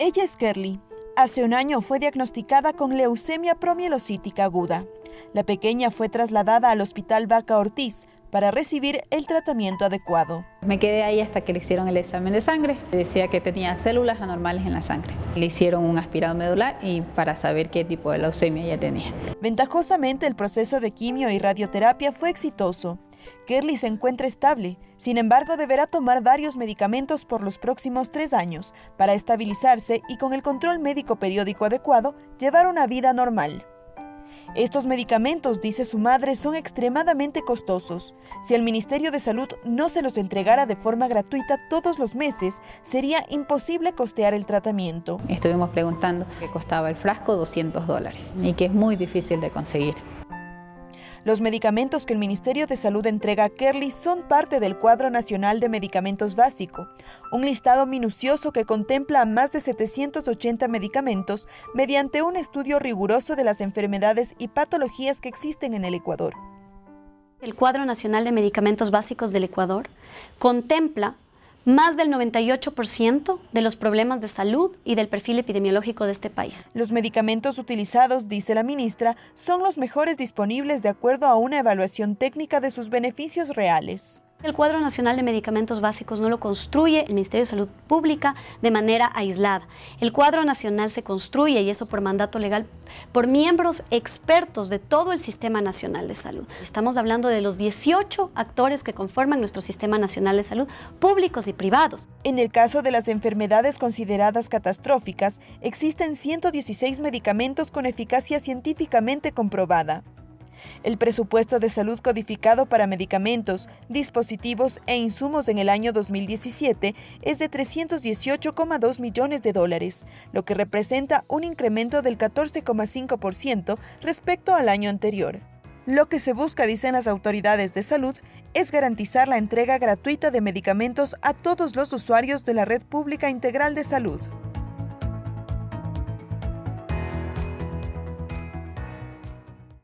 Ella es Kerly. Hace un año fue diagnosticada con leucemia promielocítica aguda. La pequeña fue trasladada al Hospital Vaca Ortiz para recibir el tratamiento adecuado. Me quedé ahí hasta que le hicieron el examen de sangre. Decía que tenía células anormales en la sangre. Le hicieron un aspirado medular y para saber qué tipo de leucemia ella tenía. Ventajosamente, el proceso de quimio y radioterapia fue exitoso. Kerly se encuentra estable, sin embargo deberá tomar varios medicamentos por los próximos tres años para estabilizarse y con el control médico periódico adecuado llevar una vida normal. Estos medicamentos, dice su madre, son extremadamente costosos. Si el Ministerio de Salud no se los entregara de forma gratuita todos los meses, sería imposible costear el tratamiento. Estuvimos preguntando qué costaba el frasco 200 dólares y que es muy difícil de conseguir. Los medicamentos que el Ministerio de Salud entrega a Kerly son parte del Cuadro Nacional de Medicamentos Básico, un listado minucioso que contempla más de 780 medicamentos mediante un estudio riguroso de las enfermedades y patologías que existen en el Ecuador. El Cuadro Nacional de Medicamentos Básicos del Ecuador contempla más del 98% de los problemas de salud y del perfil epidemiológico de este país. Los medicamentos utilizados, dice la ministra, son los mejores disponibles de acuerdo a una evaluación técnica de sus beneficios reales. El cuadro nacional de medicamentos básicos no lo construye el Ministerio de Salud Pública de manera aislada. El cuadro nacional se construye, y eso por mandato legal, por miembros expertos de todo el Sistema Nacional de Salud. Estamos hablando de los 18 actores que conforman nuestro Sistema Nacional de Salud, públicos y privados. En el caso de las enfermedades consideradas catastróficas, existen 116 medicamentos con eficacia científicamente comprobada. El presupuesto de salud codificado para medicamentos, dispositivos e insumos en el año 2017 es de 318,2 millones de dólares, lo que representa un incremento del 14,5% respecto al año anterior. Lo que se busca, dicen las autoridades de salud, es garantizar la entrega gratuita de medicamentos a todos los usuarios de la red pública integral de salud.